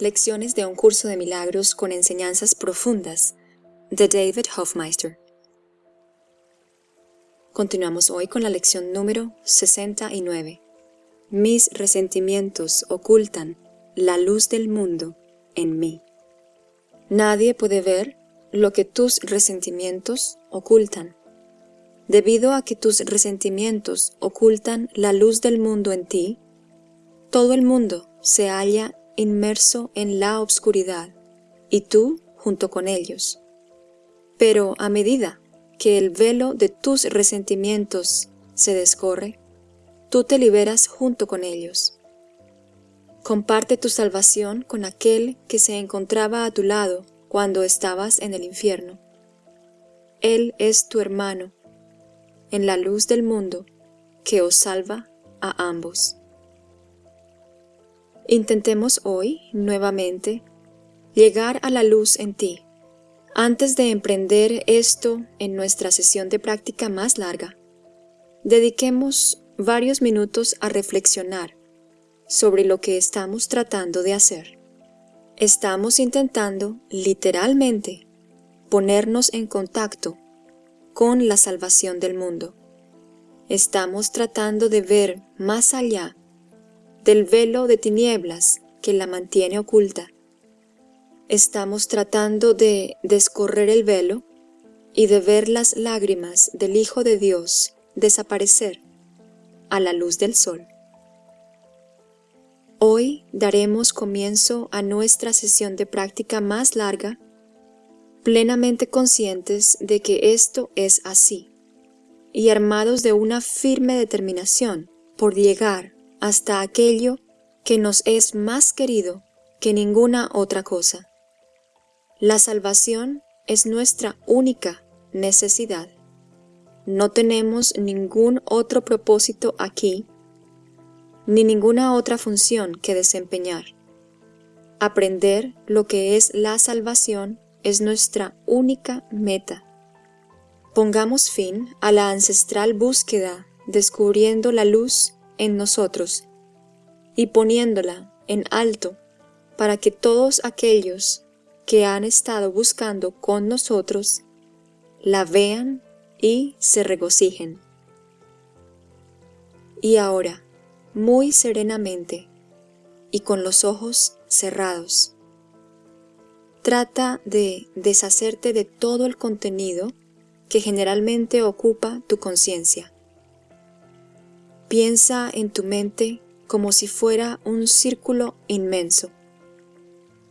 Lecciones de un curso de milagros con enseñanzas profundas de David Hofmeister. Continuamos hoy con la lección número 69. Mis resentimientos ocultan la luz del mundo en mí. Nadie puede ver lo que tus resentimientos ocultan. Debido a que tus resentimientos ocultan la luz del mundo en ti, todo el mundo se halla inmerso en la obscuridad, y tú junto con ellos. Pero a medida que el velo de tus resentimientos se descorre, tú te liberas junto con ellos. Comparte tu salvación con aquel que se encontraba a tu lado cuando estabas en el infierno. Él es tu hermano, en la luz del mundo, que os salva a ambos. Intentemos hoy, nuevamente, llegar a la luz en ti. Antes de emprender esto en nuestra sesión de práctica más larga, dediquemos varios minutos a reflexionar sobre lo que estamos tratando de hacer. Estamos intentando, literalmente, ponernos en contacto con la salvación del mundo. Estamos tratando de ver más allá del velo de tinieblas que la mantiene oculta. Estamos tratando de descorrer el velo y de ver las lágrimas del Hijo de Dios desaparecer a la luz del sol. Hoy daremos comienzo a nuestra sesión de práctica más larga, plenamente conscientes de que esto es así, y armados de una firme determinación por llegar hasta aquello que nos es más querido que ninguna otra cosa. La salvación es nuestra única necesidad. No tenemos ningún otro propósito aquí, ni ninguna otra función que desempeñar. Aprender lo que es la salvación es nuestra única meta. Pongamos fin a la ancestral búsqueda descubriendo la luz en nosotros y poniéndola en alto para que todos aquellos que han estado buscando con nosotros la vean y se regocijen. Y ahora, muy serenamente y con los ojos cerrados, trata de deshacerte de todo el contenido que generalmente ocupa tu conciencia. Piensa en tu mente como si fuera un círculo inmenso,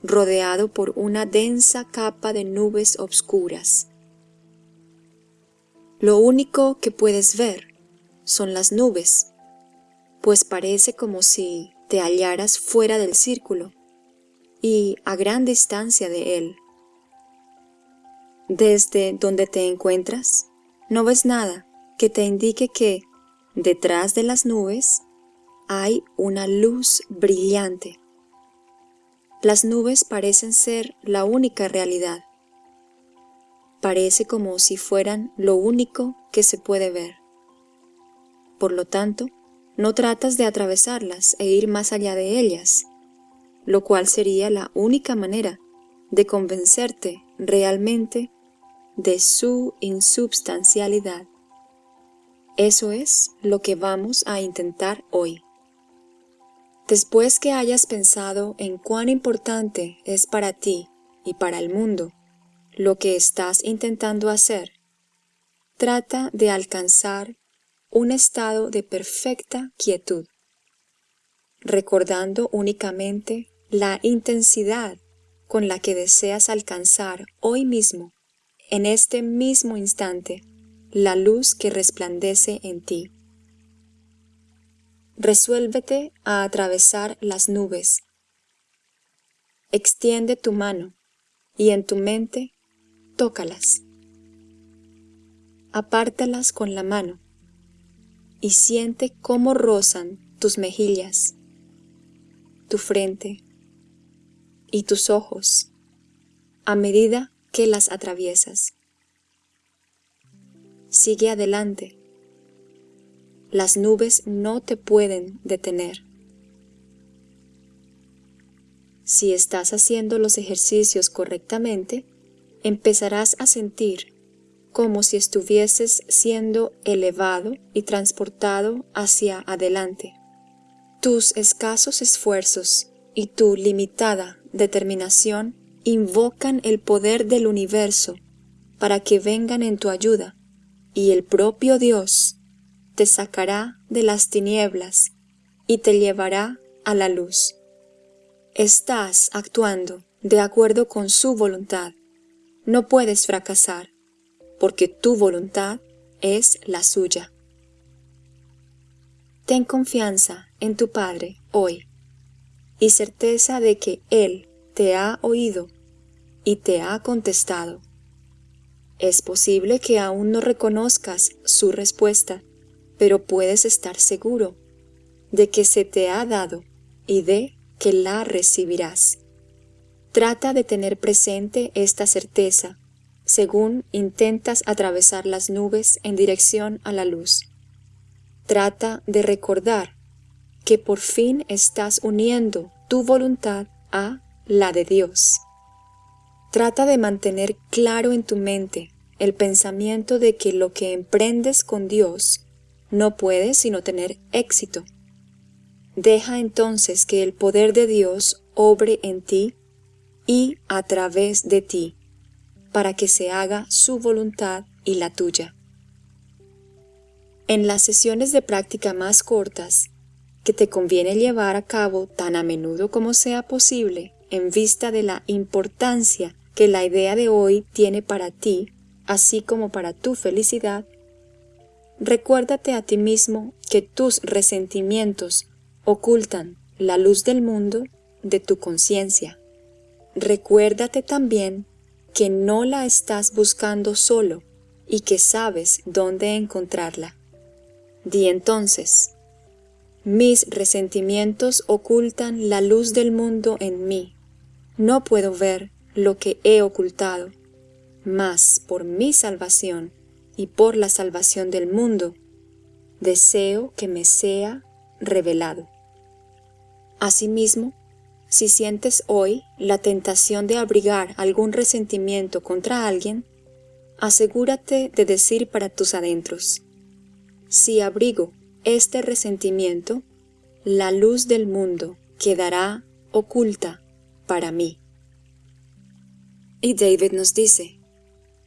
rodeado por una densa capa de nubes obscuras. Lo único que puedes ver son las nubes, pues parece como si te hallaras fuera del círculo y a gran distancia de él. Desde donde te encuentras, no ves nada que te indique que Detrás de las nubes hay una luz brillante. Las nubes parecen ser la única realidad. Parece como si fueran lo único que se puede ver. Por lo tanto, no tratas de atravesarlas e ir más allá de ellas, lo cual sería la única manera de convencerte realmente de su insubstancialidad. Eso es lo que vamos a intentar hoy. Después que hayas pensado en cuán importante es para ti y para el mundo lo que estás intentando hacer, trata de alcanzar un estado de perfecta quietud, recordando únicamente la intensidad con la que deseas alcanzar hoy mismo, en este mismo instante, la luz que resplandece en ti. Resuélvete a atravesar las nubes. Extiende tu mano y en tu mente tócalas. Apártalas con la mano y siente cómo rozan tus mejillas, tu frente y tus ojos a medida que las atraviesas. Sigue adelante. Las nubes no te pueden detener. si estás haciendo los ejercicios correctamente, empezarás a sentir como si estuvieses siendo elevado y transportado hacia adelante. Tus escasos esfuerzos y tu limitada determinación invocan el poder del universo para que vengan en tu ayuda, y el propio Dios te sacará de las tinieblas y te llevará a la luz. Estás actuando de acuerdo con su voluntad. No puedes fracasar, porque tu voluntad es la suya. Ten confianza en tu Padre hoy y certeza de que Él te ha oído y te ha contestado. Es posible que aún no reconozcas su respuesta, pero puedes estar seguro de que se te ha dado y de que la recibirás. Trata de tener presente esta certeza según intentas atravesar las nubes en dirección a la luz. Trata de recordar que por fin estás uniendo tu voluntad a la de Dios. Trata de mantener claro en tu mente el pensamiento de que lo que emprendes con Dios no puede sino tener éxito. Deja entonces que el poder de Dios obre en ti y a través de ti, para que se haga su voluntad y la tuya. En las sesiones de práctica más cortas, que te conviene llevar a cabo tan a menudo como sea posible en vista de la importancia que la idea de hoy tiene para ti, así como para tu felicidad, recuérdate a ti mismo que tus resentimientos ocultan la luz del mundo de tu conciencia. Recuérdate también que no la estás buscando solo y que sabes dónde encontrarla. Di entonces, mis resentimientos ocultan la luz del mundo en mí. No puedo ver lo que he ocultado, mas por mi salvación y por la salvación del mundo, deseo que me sea revelado. Asimismo, si sientes hoy la tentación de abrigar algún resentimiento contra alguien, asegúrate de decir para tus adentros, si abrigo este resentimiento, la luz del mundo quedará oculta para mí. Y David nos dice,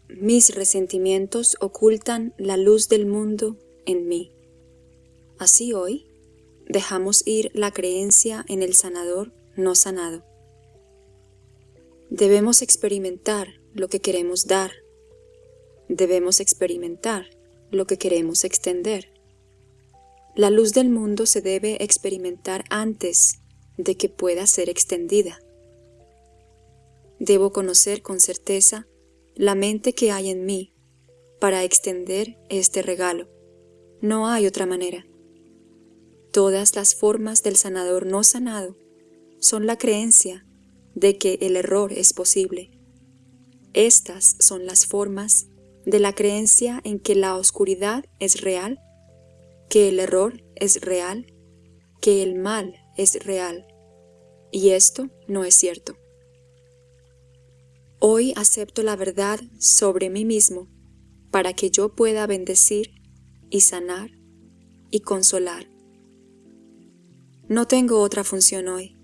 mis resentimientos ocultan la luz del mundo en mí. Así hoy, dejamos ir la creencia en el sanador no sanado. Debemos experimentar lo que queremos dar. Debemos experimentar lo que queremos extender. La luz del mundo se debe experimentar antes de que pueda ser extendida. Debo conocer con certeza la mente que hay en mí para extender este regalo. No hay otra manera. Todas las formas del sanador no sanado son la creencia de que el error es posible. Estas son las formas de la creencia en que la oscuridad es real, que el error es real, que el mal es real. Y esto no es cierto. Hoy acepto la verdad sobre mí mismo para que yo pueda bendecir y sanar y consolar. No tengo otra función hoy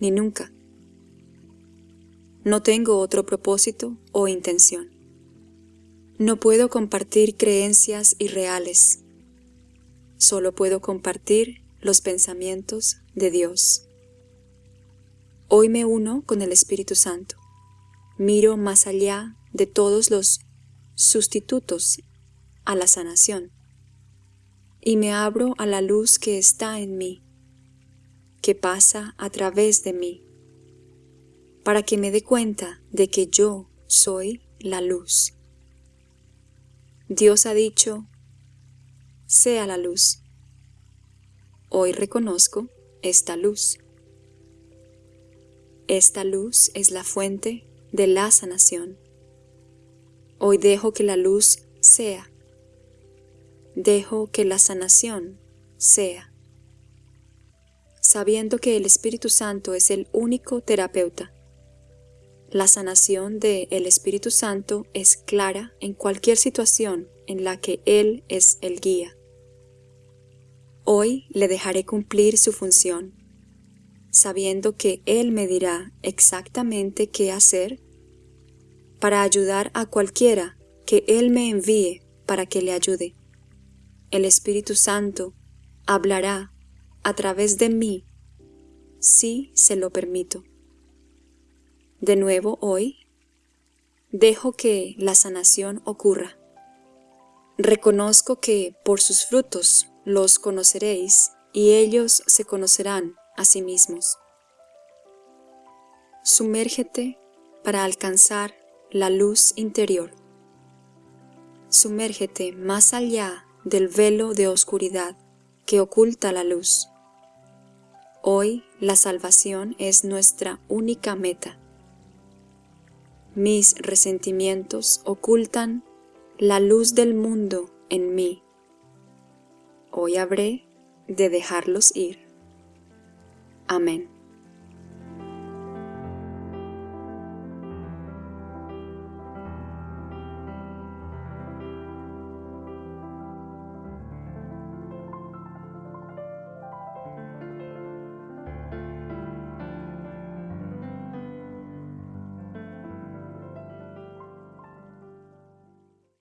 ni nunca. No tengo otro propósito o intención. No puedo compartir creencias irreales. Solo puedo compartir los pensamientos de Dios. Hoy me uno con el Espíritu Santo. Miro más allá de todos los sustitutos a la sanación y me abro a la luz que está en mí que pasa a través de mí, para que me dé cuenta de que yo soy la luz. Dios ha dicho, sea la luz. Hoy reconozco esta luz. Esta luz es la fuente de la sanación. Hoy dejo que la luz sea. Dejo que la sanación sea sabiendo que el Espíritu Santo es el único terapeuta. La sanación de el Espíritu Santo es clara en cualquier situación en la que Él es el guía. Hoy le dejaré cumplir su función, sabiendo que Él me dirá exactamente qué hacer para ayudar a cualquiera que Él me envíe para que le ayude. El Espíritu Santo hablará a través de mí si se lo permito. De nuevo hoy, dejo que la sanación ocurra. Reconozco que por sus frutos los conoceréis y ellos se conocerán a sí mismos. Sumérgete para alcanzar la luz interior. Sumérgete más allá del velo de oscuridad que oculta la luz. Hoy la salvación es nuestra única meta. Mis resentimientos ocultan la luz del mundo en mí. Hoy habré de dejarlos ir. Amén.